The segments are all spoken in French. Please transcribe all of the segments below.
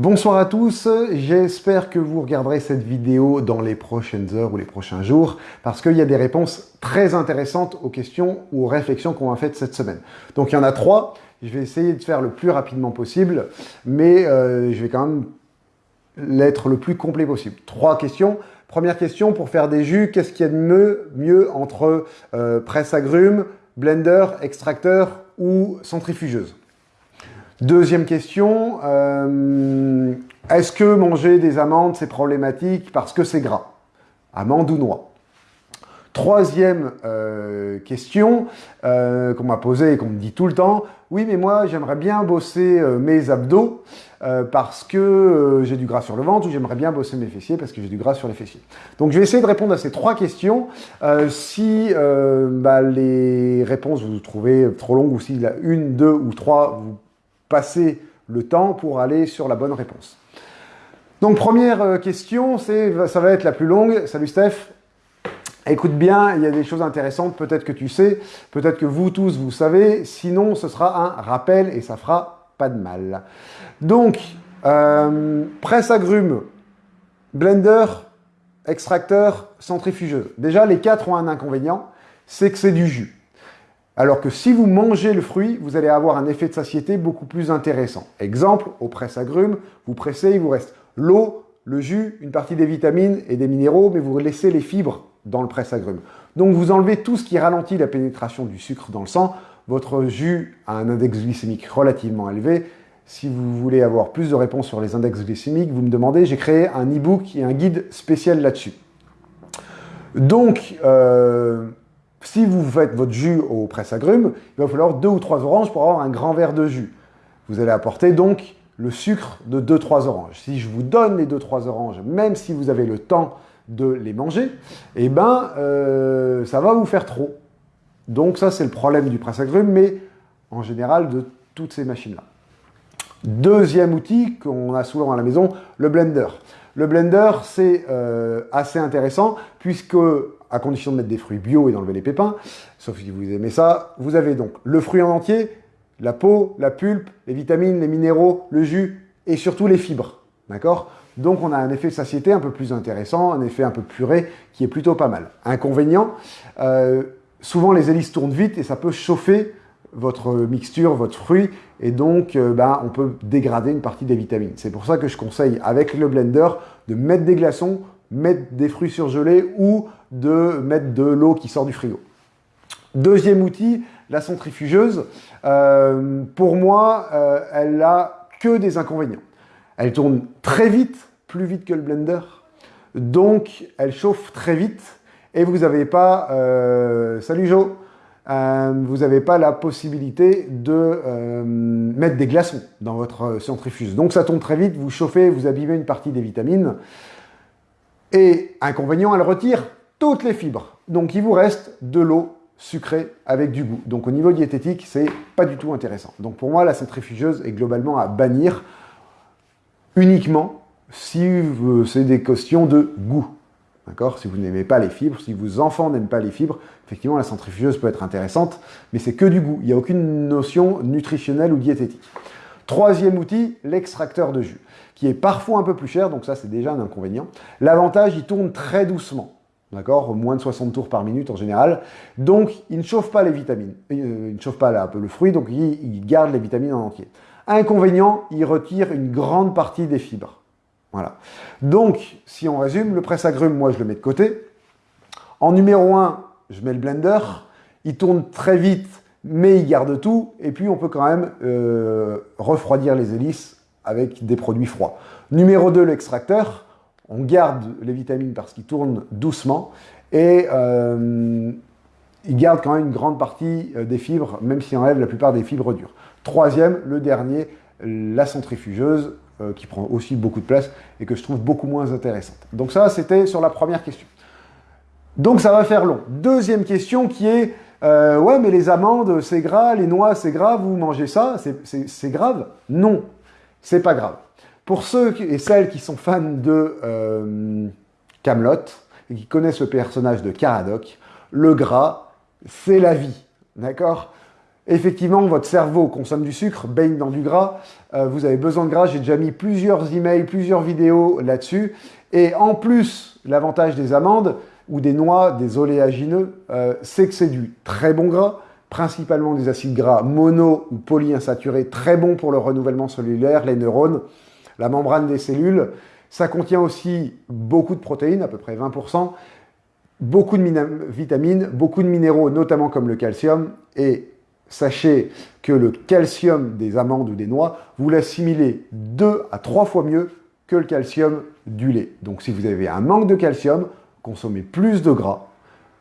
Bonsoir à tous, j'espère que vous regarderez cette vidéo dans les prochaines heures ou les prochains jours parce qu'il y a des réponses très intéressantes aux questions ou aux réflexions qu'on a faites cette semaine. Donc il y en a trois, je vais essayer de faire le plus rapidement possible, mais euh, je vais quand même l'être le plus complet possible. Trois questions. Première question, pour faire des jus, qu'est-ce qu'il y a de mieux, mieux entre euh, presse agrumes, blender, extracteur ou centrifugeuse? Deuxième question, euh, est-ce que manger des amandes, c'est problématique parce que c'est gras? Amandes ou noix? Troisième euh, question euh, qu'on m'a posée et qu'on me dit tout le temps, oui mais moi j'aimerais bien bosser mes abdos parce que j'ai du gras sur le ventre ou j'aimerais bien bosser mes fessiers parce que j'ai du gras sur les fessiers. Donc je vais essayer de répondre à ces trois questions. si bah, les réponses vous trouvez trop longues ou si la une, deux ou trois vous passer le temps pour aller sur la bonne réponse. Donc première euh, question, ça va être la plus longue. Salut Steph. Écoute bien, il y a des choses intéressantes, peut-être que tu sais, peut-être que vous tous vous savez, sinon ce sera un rappel et ça fera pas de mal. Donc, euh, presse agrumes, blender, extracteur, centrifugeuse. Déjà, les quatre ont un inconvénient, c'est que c'est du jus. Alors que si vous mangez le fruit, vous allez avoir un effet de satiété beaucoup plus intéressant. Exemple, au presse-agrumes, vous pressez, il vous reste l'eau, le jus, une partie des vitamines et des minéraux, mais vous laissez les fibres dans le presse-agrumes. Donc vous enlevez tout ce qui ralentit la pénétration du sucre dans le sang. Votre jus a un index glycémique relativement élevé. Si vous voulez avoir plus de réponses sur les index glycémiques, vous me demandez, j'ai créé un e-book et un guide spécial là-dessus. Donc, euh, si vous faites votre jus au presse-agrumes, il va falloir deux ou trois oranges pour avoir un grand verre de jus. Vous allez apporter donc le sucre de 2-3 oranges. Si je vous donne les 2-3 oranges, même si vous avez le temps de les manger, eh ben, euh, ça va vous faire trop. Donc ça, c'est le problème du presse-agrumes, mais en général de toutes ces machines-là. Deuxième outil qu'on a souvent à la maison, le blender. Le blender, c'est euh, assez intéressant puisque à condition de mettre des fruits bio et d'enlever les pépins, sauf si vous aimez ça, vous avez donc le fruit en entier, la peau, la pulpe, les vitamines, les minéraux, le jus et surtout les fibres. D'accord? Donc on a un effet de satiété un peu plus intéressant, un effet un peu puré qui est plutôt pas mal. Inconvénient, euh, souvent les hélices tournent vite et ça peut chauffer votre mixture, votre fruit, et donc euh, ben, on peut dégrader une partie des vitamines. C'est pour ça que je conseille avec le blender de mettre des glaçons mettre des fruits surgelés ou de mettre de l'eau qui sort du frigo. Deuxième outil, la centrifugeuse. Euh, pour moi, euh, elle n'a que des inconvénients. Elle tourne très vite, plus vite que le blender. Donc, elle chauffe très vite et vous n'avez pas... Euh, salut Joe vous n'avez pas la possibilité de mettre des glaçons dans votre centrifuge. Donc ça tourne très vite, vous chauffez, vous abîmez une partie des vitamines. Et inconvénient, elle retire toutes les fibres. Donc il vous reste de l'eau sucrée avec du goût. Donc au niveau diététique, c'est pas du tout intéressant. Donc pour moi, la centrifugeuse est globalement à bannir uniquement si c'est des questions de goût. D'accord? Si vous n'aimez pas les fibres, si vos enfants n'aiment pas les fibres, effectivement, la centrifugeuse peut être intéressante, mais c'est que du goût. Il n'y a aucune notion nutritionnelle ou diététique. Troisième outil, l'extracteur de jus, qui est parfois un peu plus cher, donc ça c'est déjà un inconvénient. L'avantage, il tourne très doucement, d'accord Moins de 60 tours par minute en général. Donc, il ne chauffe pas les vitamines, euh, il ne chauffe pas le fruit, donc il, garde les vitamines en entier. Inconvénient, il retire une grande partie des fibres. Voilà. Donc, si on résume, le presse-agrumes, moi je le mets de côté. En numéro 1, je mets le blender. Il tourne très vite, mais il garde tout, et puis on peut quand même euh, refroidir les hélices avec des produits froids. Numéro 2, l'extracteur. On garde les vitamines parce qu'il tourne doucement, et euh, il garde quand même une grande partie euh, des fibres, même s'il enlève la plupart des fibres dures. Troisième, le dernier, la centrifugeuse, qui prend aussi beaucoup de place et que je trouve beaucoup moins intéressante. Donc ça, c'était sur la première question. Donc ça va faire long. Deuxième question qui est euh, ouais, mais les amandes, c'est gras, les noix, c'est grave, vous mangez ça, c'est grave Non, c'est pas grave. Pour ceux et celles qui sont fans de euh, Camelot et qui connaissent le personnage de Caradoc, le gras, c'est la vie, d'accord? Effectivement, votre cerveau consomme du sucre, baigne dans du gras, euh, vous avez besoin de gras, j'ai déjà mis plusieurs emails, plusieurs vidéos là-dessus. Et en plus, l'avantage des amandes ou des noix, des oléagineux, euh, c'est que c'est du très bon gras, principalement des acides gras mono ou polyinsaturés, très bons pour le renouvellement cellulaire, les neurones, la membrane des cellules. Ça contient aussi beaucoup de protéines, à peu près 20%, beaucoup de vitamines, beaucoup de minéraux, notamment comme le calcium, et sachez que le calcium des amandes ou des noix, vous l'assimilez deux à trois fois mieux que le calcium du lait. Donc si vous avez un manque de calcium, consommez plus de gras,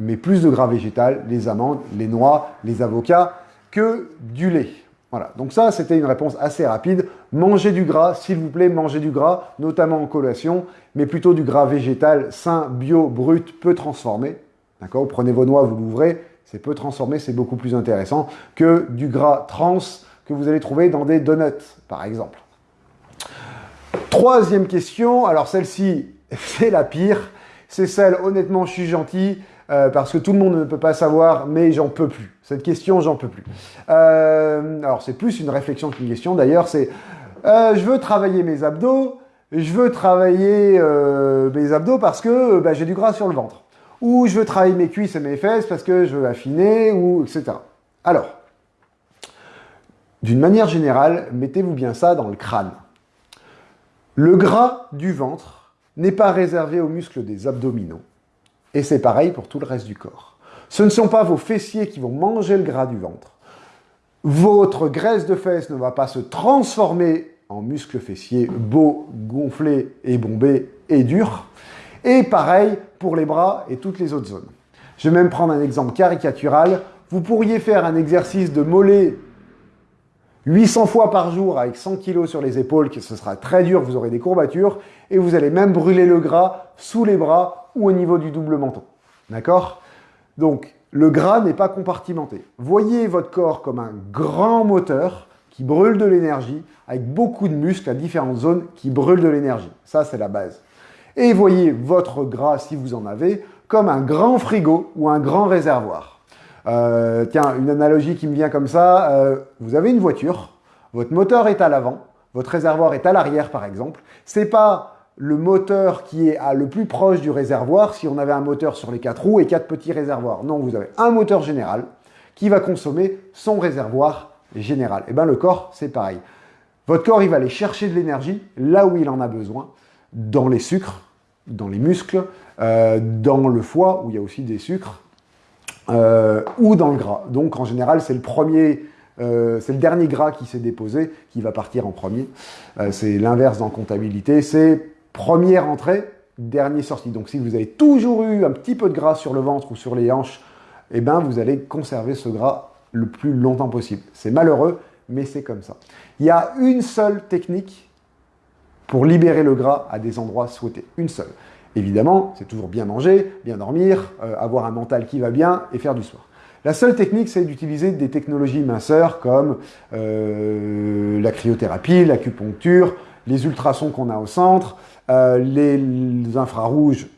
mais plus de gras végétal, les amandes, les noix, les avocats, que du lait. Voilà, donc ça c'était une réponse assez rapide. Mangez du gras, s'il vous plaît, mangez du gras, notamment en collation, mais plutôt du gras végétal, sain, bio, brut, peu transformé. D'accord? Prenez vos noix, vous l'ouvrez, c'est peu transformé, c'est beaucoup plus intéressant que du gras trans que vous allez trouver dans des donuts, par exemple. Troisième question, alors celle-ci, c'est la pire. C'est celle, honnêtement, je suis gentil, euh, parce que tout le monde ne peut pas savoir, mais j'en peux plus. Cette question, j'en peux plus. Euh, alors, c'est plus une réflexion qu'une question, d'ailleurs, c'est euh, je veux travailler mes abdos, je veux travailler mes abdos parce que bah, j'ai du gras sur le ventre ou je veux travailler mes cuisses et mes fesses parce que je veux affiner, ou etc. Alors, d'une manière générale, mettez-vous bien ça dans le crâne. Le gras du ventre n'est pas réservé aux muscles des abdominaux. Et c'est pareil pour tout le reste du corps. Ce ne sont pas vos fessiers qui vont manger le gras du ventre. Votre graisse de fesses ne va pas se transformer en muscles fessiers beaux, gonflés et bombés et durs. Et pareil pour les bras et toutes les autres zones. Je vais même prendre un exemple caricatural. Vous pourriez faire un exercice de mollet 800 fois par jour avec 100 kg sur les épaules, ce sera très dur, vous aurez des courbatures, et vous allez même brûler le gras sous les bras ou au niveau du double menton. D'accord? Donc, le gras n'est pas compartimenté. Voyez votre corps comme un grand moteur qui brûle de l'énergie, avec beaucoup de muscles à différentes zones qui brûlent de l'énergie. Ça, c'est la base. Et voyez votre gras, si vous en avez, comme un grand frigo ou un grand réservoir. Euh, tiens, une analogie qui me vient comme ça, euh, vous avez une voiture, votre moteur est à l'avant, votre réservoir est à l'arrière par exemple. C'est pas le moteur qui est le plus proche du réservoir si on avait un moteur sur les quatre roues et quatre petits réservoirs. Non, vous avez un moteur général qui va consommer son réservoir général. Et eh bien le corps, c'est pareil. Votre corps, il va aller chercher de l'énergie là où il en a besoin dans les sucres, dans les muscles, euh, dans le foie, où il y a aussi des sucres, euh, ou dans le gras. Donc en général, c'est le premier, euh, c'est le dernier gras qui s'est déposé qui va partir en premier. c'est l'inverse en comptabilité, c'est première entrée, dernière sortie. Donc si vous avez toujours eu un petit peu de gras sur le ventre ou sur les hanches, eh ben, vous allez conserver ce gras le plus longtemps possible. C'est malheureux, mais c'est comme ça. Il y a une seule technique pour libérer le gras à des endroits souhaités. Une seule. Évidemment, c'est toujours bien manger, bien dormir, euh, avoir un mental qui va bien et faire du sport. La seule technique, c'est d'utiliser des technologies minceurs comme euh, la cryothérapie, l'acupuncture, les ultrasons qu'on a au centre, euh, les, infrarouges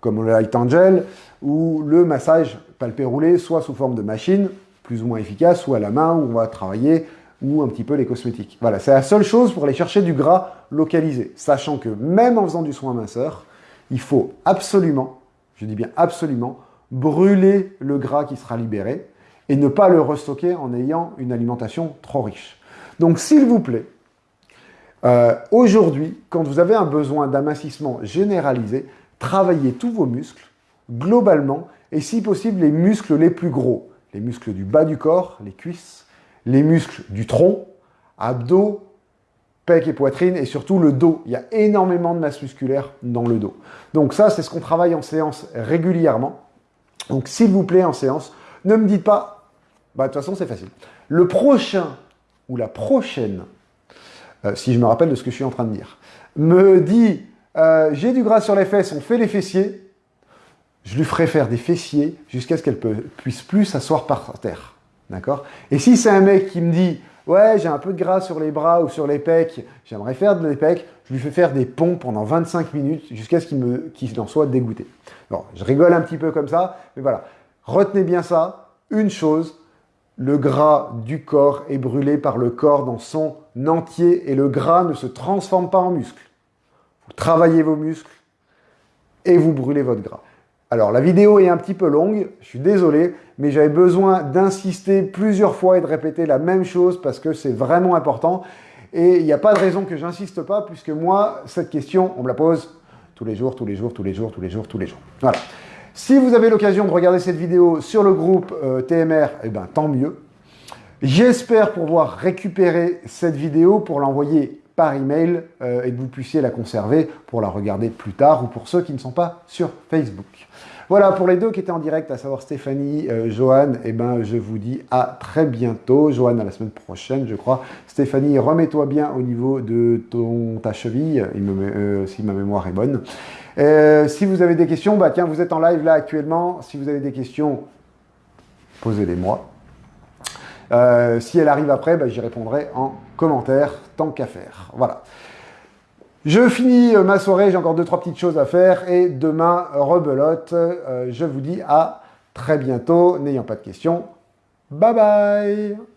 comme le light angel ou le massage palpé roulé, soit sous forme de machine, plus ou moins efficace, ou à la main où on va travailler ou un petit peu les cosmétiques. Voilà, c'est la seule chose pour aller chercher du gras localisé, sachant que même en faisant du soin minceur, il faut absolument, je dis bien absolument, brûler le gras qui sera libéré et ne pas le restocker en ayant une alimentation trop riche. Donc s'il vous plaît, euh, aujourd'hui, quand vous avez un besoin d'amincissement généralisé, travaillez tous vos muscles, globalement, et si possible les muscles les plus gros, les muscles du bas du corps, les cuisses, les muscles du tronc, abdos, et poitrine, et surtout le dos. Il y a énormément de masse musculaire dans le dos. Donc ça, c'est ce qu'on travaille en séance régulièrement. Donc s'il vous plaît, en séance, ne me dites pas, bah, de toute façon, c'est facile. Le prochain ou la prochaine, euh, si je me rappelle de ce que je suis en train de dire, me dit, euh, j'ai du gras sur les fesses, on fait les fessiers, je lui ferai faire des fessiers jusqu'à ce qu'elle puisse plus s'asseoir par terre. D'accord? Et si c'est un mec qui me dit Ouais, j'ai un peu de gras sur les bras ou sur les pecs, j'aimerais faire de les pecs, je lui fais faire des pompes pendant 25 minutes jusqu'à ce qu'il en soit dégoûté. Bon, je rigole un petit peu comme ça, mais voilà. Retenez bien ça. Une chose, le gras du corps est brûlé par le corps dans son entier et le gras ne se transforme pas en muscle. Vous travaillez vos muscles et vous brûlez votre gras. Alors la vidéo est un petit peu longue, je suis désolé, mais j'avais besoin d'insister plusieurs fois et de répéter la même chose parce que c'est vraiment important. Et il n'y a pas de raison que j'insiste pas, puisque moi, cette question, on me la pose tous les jours, tous les jours, tous les jours, tous les jours, tous les jours. Voilà. Si vous avez l'occasion de regarder cette vidéo sur le groupe euh, TMR, eh ben, tant mieux. J'espère pouvoir récupérer cette vidéo pour l'envoyer par email euh, et que vous puissiez la conserver pour la regarder plus tard ou pour ceux qui ne sont pas sur Facebook. Voilà, pour les deux qui étaient en direct, à savoir Stéphanie, euh, Johan, eh ben, je vous dis à très bientôt. Johan, à la semaine prochaine, je crois. Stéphanie, remets-toi bien au niveau de ton, ta cheville, si ma mémoire est bonne. Euh, si vous avez des questions, bah tiens, vous êtes en live là actuellement. Si vous avez des questions, posez-les-moi. Euh, si elle arrive après, bah, j'y répondrai en commentaire, tant qu'à faire. Voilà. Je finis euh, ma soirée, j'ai encore deux, trois petites choses à faire. Et demain, rebelote. je vous dis à très bientôt. N'ayant pas de questions, bye bye